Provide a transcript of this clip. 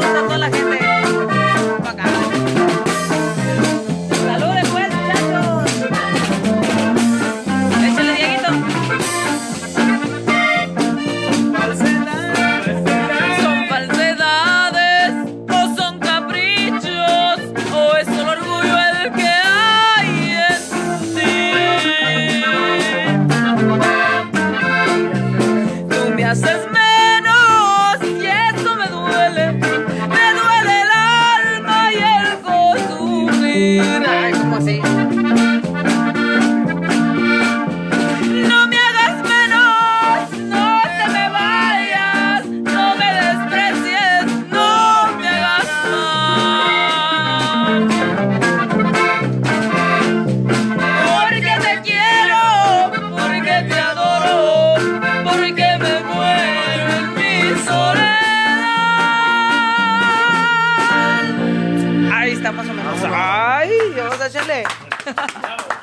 saludos toda la gente. Ahí está más o